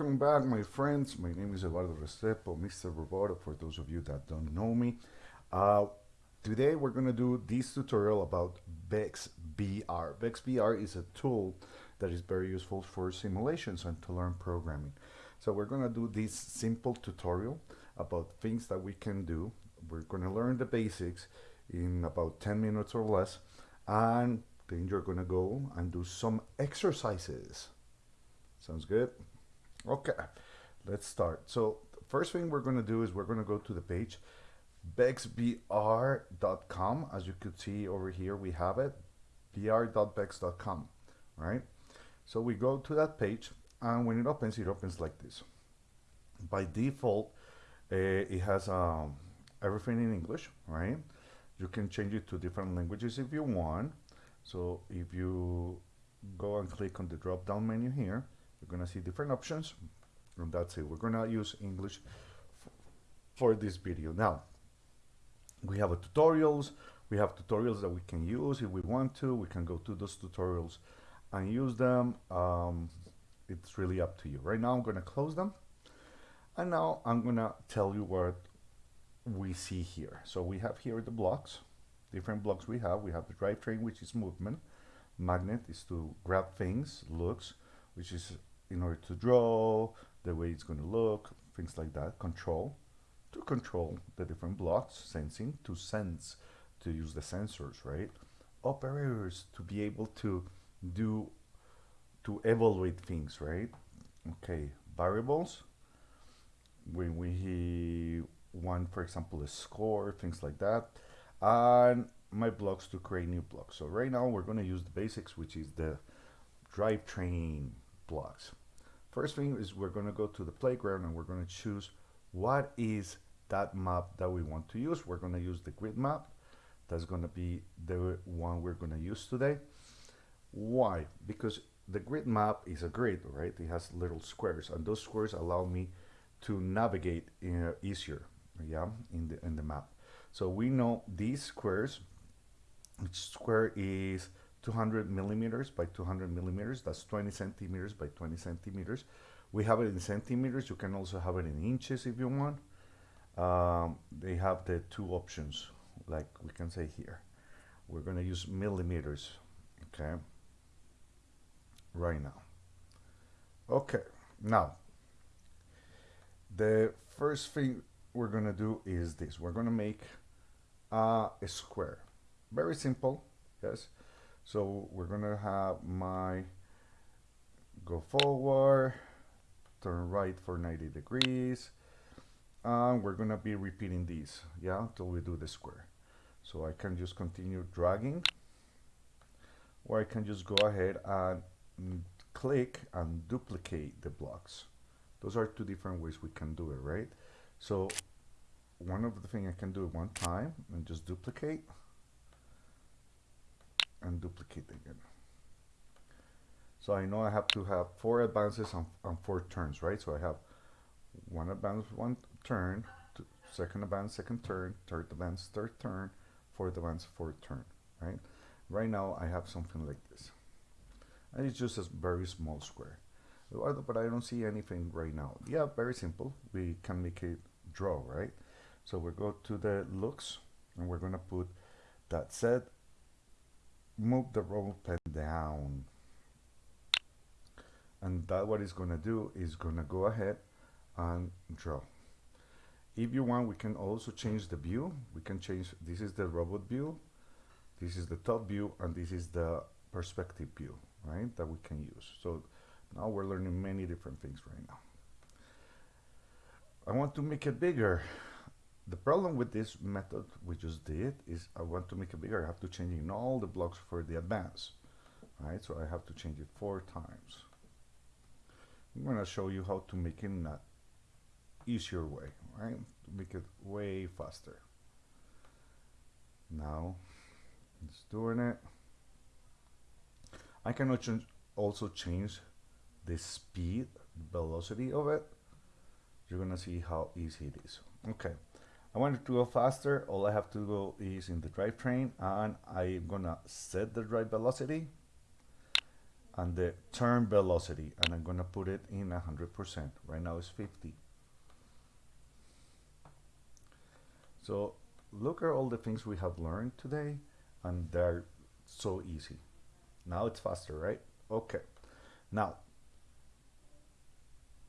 Welcome back, my friends. My name is Eduardo Restrepo, Mr. Roboto, for those of you that don't know me. Uh, today we're going to do this tutorial about VexVR. VexVR is a tool that is very useful for simulations and to learn programming. So we're going to do this simple tutorial about things that we can do. We're going to learn the basics in about 10 minutes or less and then you're going to go and do some exercises. Sounds good? Okay, let's start. So first thing we're going to do is we're going to go to the page vexbr.com. As you could see over here, we have it, vr.vex.com, right? So we go to that page, and when it opens, it opens like this. By default, uh, it has um, everything in English, right? You can change it to different languages if you want. So if you go and click on the drop down menu here, you're gonna see different options and that's it. We're gonna use English for this video. Now we have tutorials. We have tutorials that we can use if we want to. We can go to those tutorials and use them. Um, it's really up to you. Right now I'm gonna close them. And now I'm gonna tell you what we see here. So we have here the blocks different blocks we have. We have the drivetrain which is movement. Magnet is to grab things looks which is in order to draw, the way it's going to look, things like that. Control, to control the different blocks. Sensing, to sense, to use the sensors, right? Operators, to be able to do, to evaluate things, right? Okay, variables, when we want, for example, a score, things like that. And my blocks to create new blocks. So right now we're going to use the basics, which is the drivetrain blocks. First thing is we're going to go to the playground and we're going to choose what is that map that we want to use. We're going to use the grid map. That's going to be the one we're going to use today. Why? Because the grid map is a grid, right? It has little squares and those squares allow me to navigate uh, easier, yeah, in the, in the map. So we know these squares, each square is 200 millimeters by 200 millimeters. That's 20 centimeters by 20 centimeters. We have it in centimeters. You can also have it in inches if you want. Um, they have the two options, like we can say here. We're going to use millimeters, okay, right now. Okay, now, the first thing we're going to do is this. We're going to make uh, a square. Very simple, yes. So we're gonna have my go forward, turn right for 90 degrees, and we're gonna be repeating these, yeah, until we do the square. So I can just continue dragging, or I can just go ahead and click and duplicate the blocks. Those are two different ways we can do it, right? So one of the thing I can do it one time and just duplicate and duplicate again. So I know I have to have four advances on, on four turns, right? So I have one advance, one turn, second advance, second turn, third advance, third turn, fourth advance, fourth turn, right? Right now I have something like this. And it's just a very small square. But I don't see anything right now. Yeah, very simple. We can make it draw, right? So we go to the looks and we're gonna put that set move the roll pen down. And that what it's gonna do is gonna go ahead and draw. If you want we can also change the view. We can change this is the robot view this is the top view and this is the perspective view right that we can use. So now we're learning many different things right now. I want to make it bigger the problem with this method we just did is I want to make it bigger. I have to change in all the blocks for the advance. Right, so I have to change it four times. I'm going to show you how to make it in an easier way, right? To make it way faster. Now, it's doing it. I can also change the speed, velocity of it. You're going to see how easy it is. Okay. I want it to go faster. All I have to go is in the drivetrain and I'm gonna set the drive velocity and the turn velocity and I'm gonna put it in 100%. Right now it's 50. So look at all the things we have learned today and they're so easy. Now it's faster, right? Okay. Now,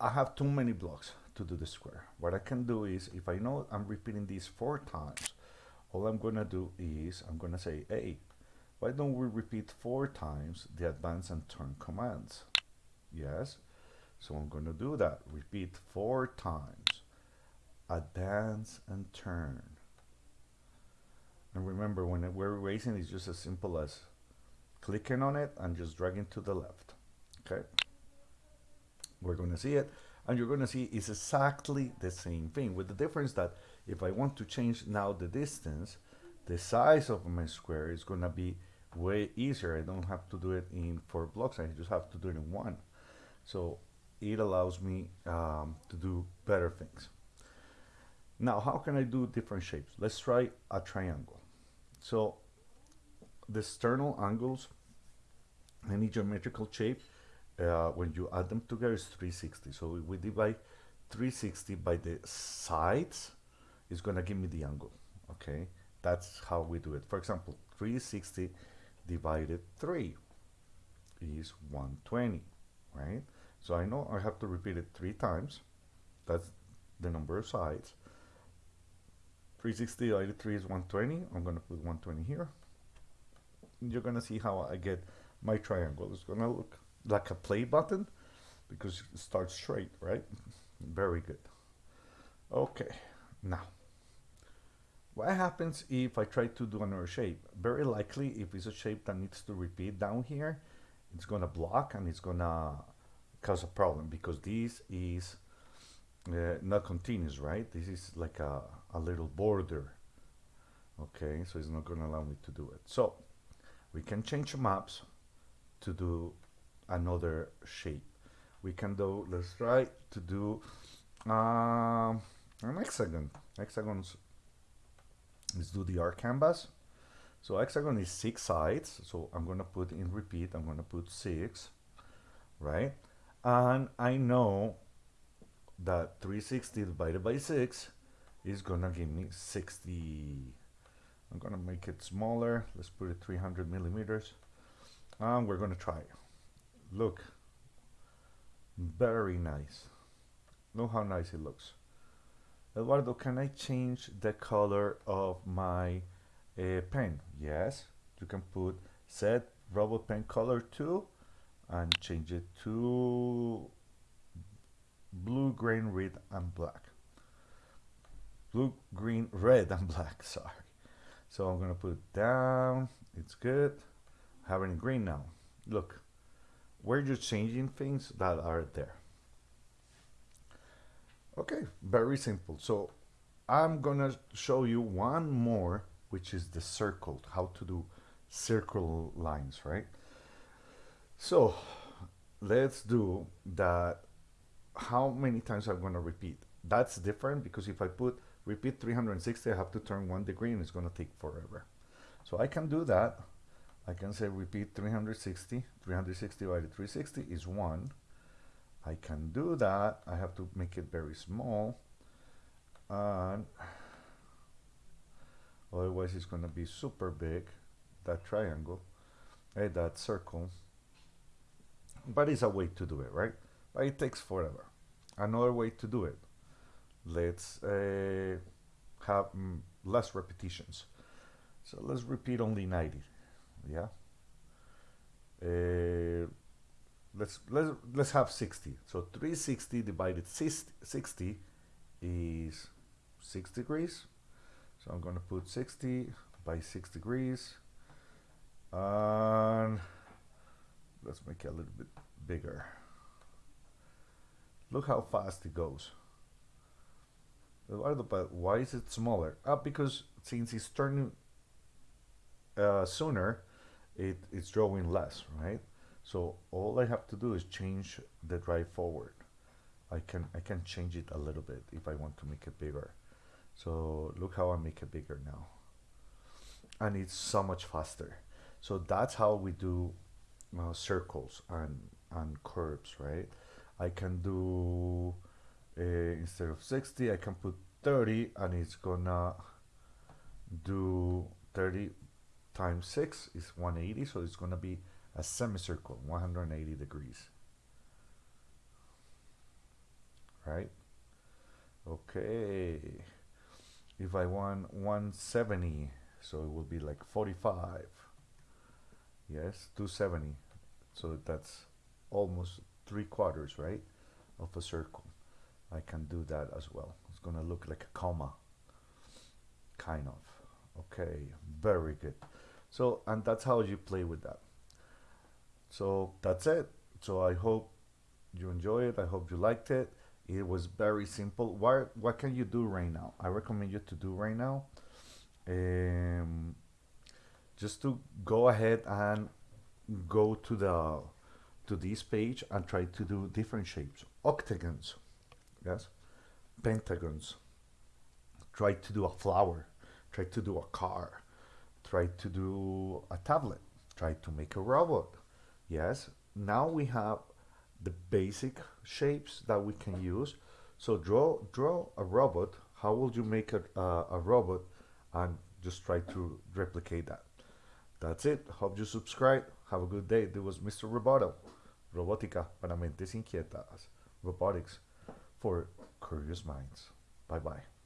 I have too many blocks to do the square. What I can do is, if I know I'm repeating these four times, all I'm gonna do is, I'm gonna say, hey, why don't we repeat four times the advance and turn commands? Yes, so I'm gonna do that. Repeat four times, advance and turn. And remember, when we're erasing, it's just as simple as clicking on it and just dragging to the left. Okay. We're to see it. And you're going to see it's exactly the same thing with the difference that if I want to change now the distance, the size of my square is going to be way easier. I don't have to do it in four blocks. I just have to do it in one. So it allows me um, to do better things. Now, how can I do different shapes? Let's try a triangle. So the external angles, any geometrical shape, uh, when you add them together is 360. So we divide 360 by the sides, it's gonna give me the angle, okay? That's how we do it. For example, 360 divided 3 is 120, right? So I know I have to repeat it three times. That's the number of sides. 360 divided 3 is 120. I'm going to put 120 here. You're going to see how I get my triangle. It's going to look like a play button because it starts straight, right? Very good. Okay, now, what happens if I try to do another shape? Very likely, if it's a shape that needs to repeat down here, it's to block and it's to cause a problem because this is uh, not continuous, right? This is like a, a little border. Okay, so it's not to allow me to do it. So we can change maps to do another shape. We can do, let's try to do um, an hexagon. Hexagons, let's do the Art Canvas. So hexagon is six sides. So I'm to put in repeat, I'm to put six, right? And I know that 360 divided by 6 is gonna give me 60 I'm gonna make it smaller let's put it 300 millimeters and we're gonna try look very nice look how nice it looks Eduardo can I change the color of my uh, pen yes you can put set robot pen color to and change it to blue, green, red, and black. Blue, green, red, and black, sorry. So I'm gonna put it down, it's good. It green now. Look, we're just changing things that are there. Okay, very simple. So I'm gonna show you one more, which is the circle, how to do circle lines, right? So let's do that how many times I'm to repeat. That's different because if I put repeat 360, I have to turn one degree and it's to take forever. So I can do that. I can say repeat 360. 360 divided 360 is 1. I can do that. I have to make it very small. And otherwise it's going to be super big, that triangle, eh, that circle. But it's a way to do it, right? But it takes forever another way to do it let's uh, have mm, less repetitions so let's repeat only 90 yeah. Uh, let's let's let's have 60 so 360 divided 60 is 6 degrees. So I'm gonna put 60 by 6 degrees. And let's make it a little bit bigger. Look how fast it goes. Why is it smaller? Ah, because since it's turning uh, sooner, it, it's drawing less, right? So all I have to do is change the drive forward. I can I can change it a little bit if I want to make it bigger. So look how I make it bigger now. And it's so much faster. So that's how we do uh, circles and and curves right I can do uh, instead of 60 I can put 30 and it's gonna do 30 times 6 is 180 so it's gonna be a semicircle 180 degrees. Right? Okay. If I want 170 so it will be like 45 yes 270 so that's almost three quarters right of a circle. I can do that as well. It's gonna look like a comma. Kind of. Okay very good so and that's how you play with that. So that's it. So I hope you enjoy it. I hope you liked it. It was very simple. What what can you do right now? I recommend you to do right now um, just to go ahead and go to the to this page and try to do different shapes. Octagons. Yes? Pentagons. Try to do a flower. Try to do a car try to do a tablet try to make a robot. Yes now we have the basic shapes that we can use. So draw draw a robot. How would you make a, uh, a robot? And just try to replicate that. That's it. Hope you subscribe. Have a good day. This was mr roboto. Robótica para mentes inquietas. Robotics for curious minds. Bye bye